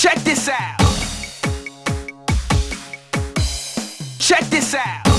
Check this out. Check this out.